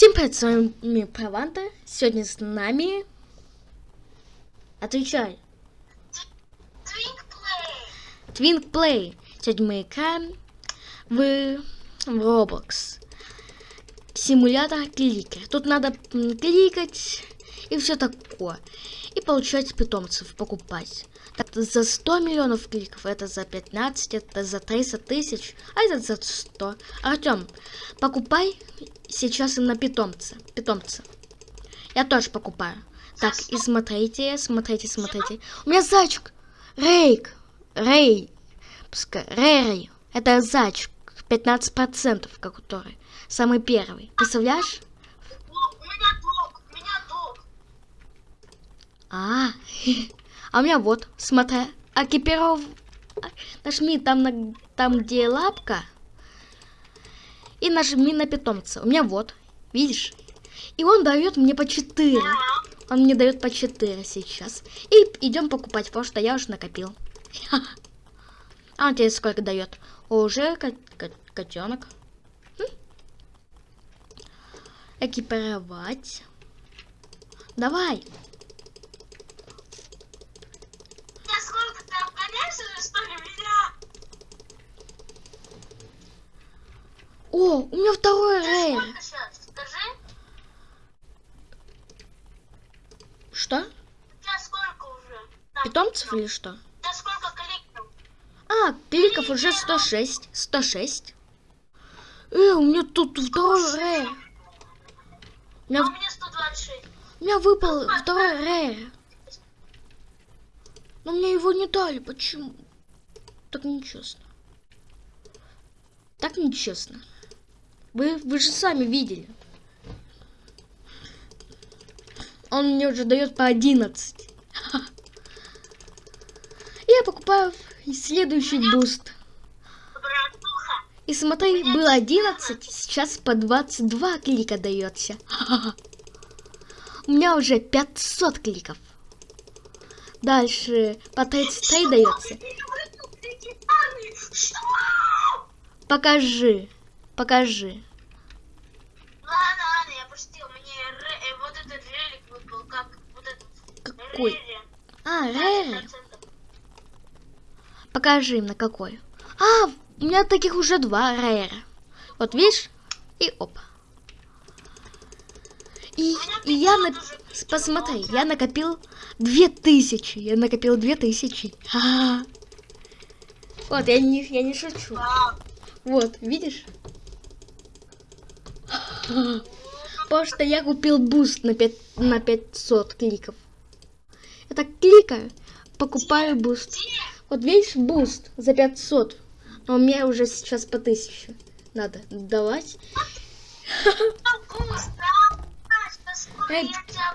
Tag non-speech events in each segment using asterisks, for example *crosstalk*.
Всем привет, с вами Прованта. Сегодня с нами... Отвечай. Twink Play. Сегодня мы играем в, в Roblox. Симулятор кликер. Тут надо кликать и все такое. И получать питомцев, покупать. Так, за 100 миллионов кликов, это за 15, это за 300 тысяч, а это за 100. Артем, покупай сейчас и на питомца. Питомца. Я тоже покупаю. Так, и смотрите, смотрите, смотрите. У меня зайчик. Рейк. Рей. Пускай. Рей. Это зайчик. 15%, который. Самый первый. Представляешь? А, *laughs* а у меня вот, смотри, экипиров... Нажми там, на... там где лапка. И нажми на питомца. У меня вот, видишь? И он дает мне по 4. Он мне дает по 4 сейчас. И идем покупать, потому что я уже накопил. *laughs* А он тебе сколько дает? Уже котенок. Экипировать. Давай. О, у меня второй рейд. Что? Питомцев или что? А, кликов уже 106. 106. Э, у меня тут второй рейд. У меня, а у меня 126. У меня выпал ну, второй рейд. Но мне его не дали. Почему? Так нечестно. Так нечестно. Вы, вы же сами видели. Он мне уже дает по 11. *laughs* Я покупаю следующий boost. И смотри, было 11, сейчас по 22 клика дается. *laughs* У меня уже 500 кликов. Дальше по 33 дается. Покажи. Покажи. Ладно, ладно, я пустил. Мне вот этот релик выпал, как вот этот. Какой? А, Рери. Покажи на какой. А, у меня таких уже два Рейра. Вот видишь? И оп. И, и я на... Посмотри, я накопил две тысячи. Я накопил две тысячи. А -а -а. Вот, я не, я не шучу. Вот, видишь? Потому что я купил boost на, 5, на 500 кликов. Это кликаю, покупаю boost. Вот видишь, boost за 500. Но у меня уже сейчас по 1000. Надо давать.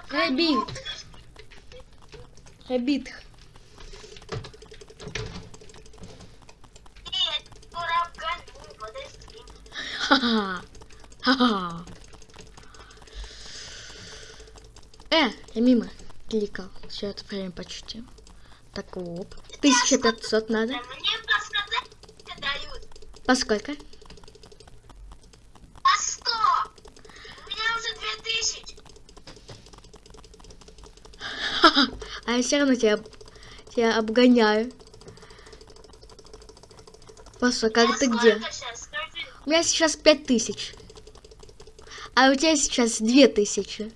Рабит. Рабит. Ха-ха. Ха-ха. Э, я мимо кликал. Все это время почти. Так, оп. 1500 надо. Мне По сколько? По 100. У меня уже 2000. а я все равно тебя, тебя обгоняю. Паша, как ты где? Сейчас? У меня сейчас пять тысяч. А у тебя сейчас две тысячи.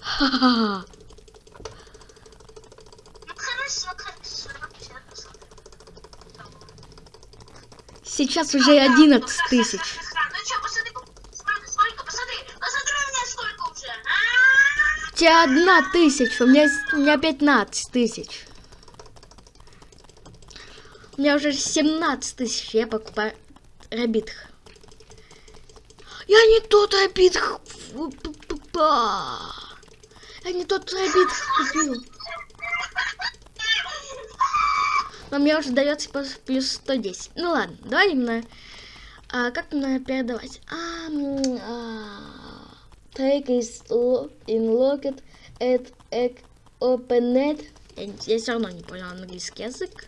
Ха-ха-ха. Сейчас уже одиннадцать тысяч. У тебя одна тысяча, у меня, у меня 15 тысяч. У меня уже 17 тысяч, я покупаю Рабитх. Я не тот Рабитх. Я не тот Рабитх купил. Но мне уже дается плюс 110. Ну ладно, давай именно... А, как мне передавать? А, а, take is in locket at open Я, я все равно не понял английский язык.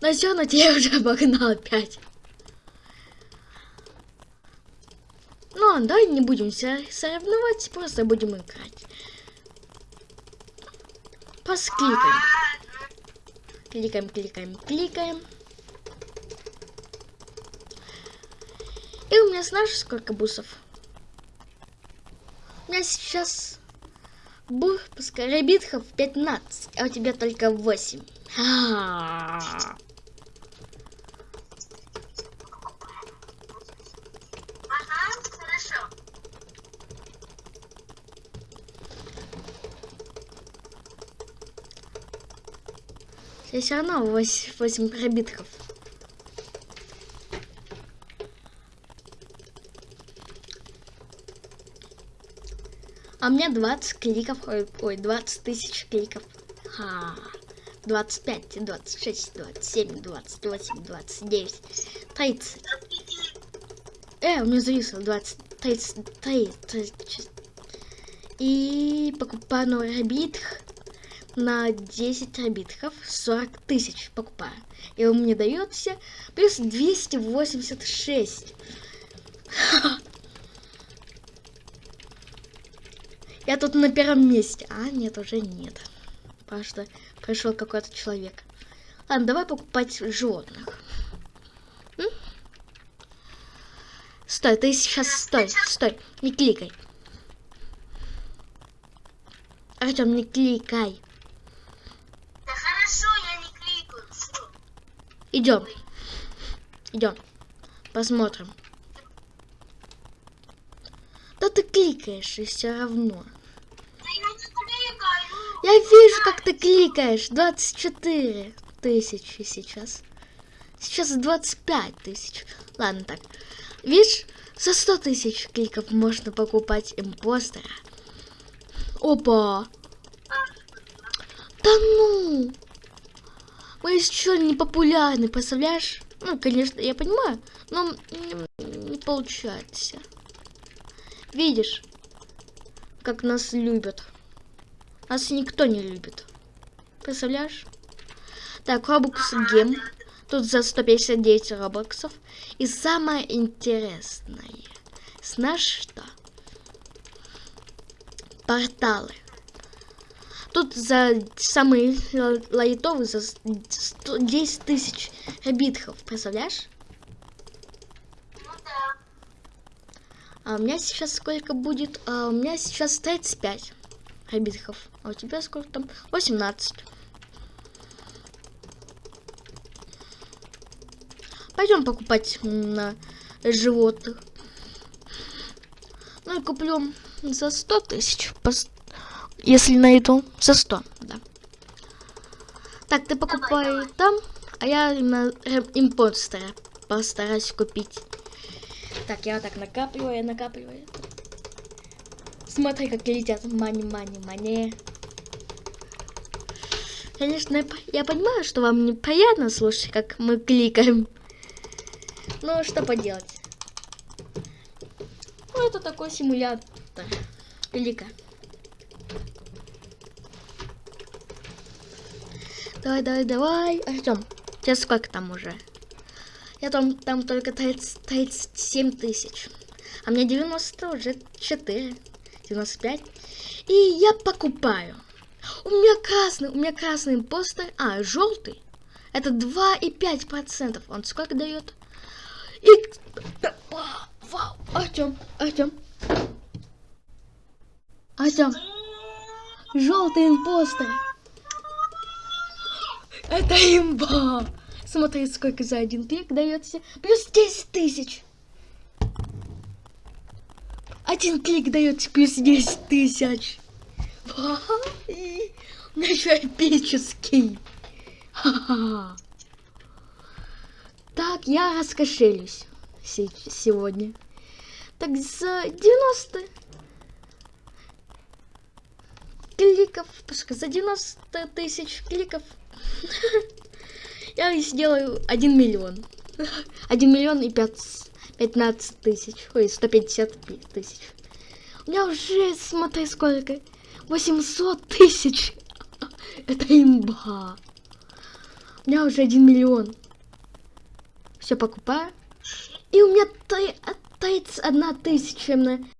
Но все равно тебя *laughs* уже обогнал опять. Ну Ладно, давай не будем соревноваться, просто будем играть. Просто кликаем. Кликаем, кликаем. И у меня знаешь, сколько бусов? У меня сейчас бух, пускай битхов 15, а у тебя только 8. А -а -а. Здесь все равно 8, 8 пробитков. А у меня 20 кликов, ой, 20 тысяч кликов. Ха. 25, 26, 27, 28, 29, 30. Э, у меня зависло 20, 30, 30, 30. И покупаю новый битх на 10 арбитров 40 тысяч покупаю. И он мне дается плюс 286. *laughs* Я тут на первом месте. А, нет, уже нет. Потому пришел какой-то человек. Ладно, давай покупать животных. Стой, ты сейчас стой, стой, не кликай. Артем, не кликай. Идем. Идем. Посмотрим. Да ты кликаешь и все равно. Я вижу, как ты кликаешь. 24 тысячи сейчас. Сейчас 25 тысяч. Ладно так. Видишь, за 100 тысяч кликов можно покупать импостера. Опа. Да ну. Мы еще не популярны, представляешь? Ну, конечно, я понимаю, но не получается. Видишь, как нас любят. Нас никто не любит. Представляешь? Так, Robux Гем. Тут за 159 робоксов. И самое интересное. Знаешь что? Порталы. Тут за самый лайтовый за 10 тысяч битхов, представляешь? Ну да. А у меня сейчас сколько будет? А у меня сейчас 35 битхов. А у тебя сколько там? 18. Пойдем покупать на животных. Ну и куплю за 100 тысяч если найду, за 100, да. Так, ты покупай там, а я на импостера постараюсь купить. Так, я вот так накапливаю, накапливаю. Смотри, как летят мани, мани, мани. Конечно, я, понимаю, что вам неприятно слушать, как мы кликаем. Ну, что поделать. Ну, это такой симулятор. Клика. Давай, давай, давай. Артем, сейчас сколько там уже? Я там, там только 30, 37 тысяч. А мне 90 уже 4. 95. И я покупаю. У меня красный, у меня красный импостер. А, желтый. Это 2,5%. Он сколько дает? И... Вау, Артем, Артем. Артем. Желтый импостер. Это имба! Смотри, сколько за один клик дается. Плюс 10 тысяч. Один клик дается плюс 10 тысяч. Меня еще эпический. Так, я раскошелюсь сегодня. Так, за 90 кликов, пускай за 90 тысяч кликов *laughs* я сделаю 1 миллион. *laughs* 1 миллион и 15 тысяч. Ой, 150 тысяч. У меня уже, смотри, сколько. 800 тысяч. *laughs* Это имба. У меня уже 1 миллион. Все покупаю. И у меня 31 тысяча на